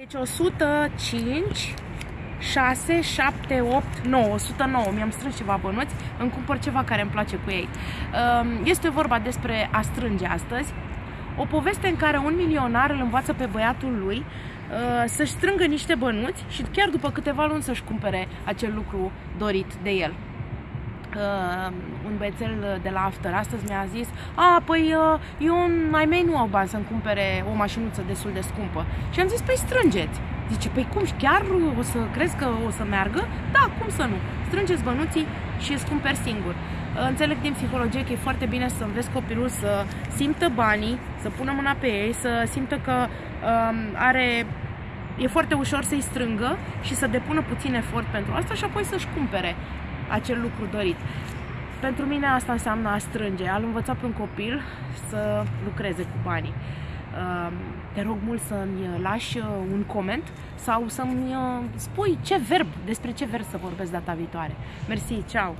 Deci 105, 6, 7, 8, 9, 109. Mi-am strâns ceva bănuți, îmi cumpăr ceva care îmi place cu ei. Um, este vorba despre a strânge astăzi. O poveste în care un milionar îl învață pe băiatul lui uh, să-și strângă niște bănuți și chiar după câteva luni să-și cumpere acel lucru dorit de el uh, un băiețel de la After astăzi mi-a zis A, păi uh, eu mai mei nu au bani să-mi cumpere o mașinuță destul de scumpă Și am zis, păi strângeți Zice, păi cum, chiar o să crezi că o să meargă? Da, cum să nu? Strângeți bănuții și îți cumperi singur. Uh, înțeleg din psihologie că e foarte bine să înveți copilul să simtă banii, să pună mâna pe ei, să simtă că um, are e foarte ușor să-i strângă și să depună puțin efort pentru asta și apoi să-și cumpere acel lucru dorit. Pentru mine asta înseamnă a strânge, a învăța pe un copil să lucreze cu banii. Ehm, te rog mult să-mi lași uh, un coment sau să-mi uh, spui ce verb, despre ce verb să vorbesc data viitoare. Mersi, ceau!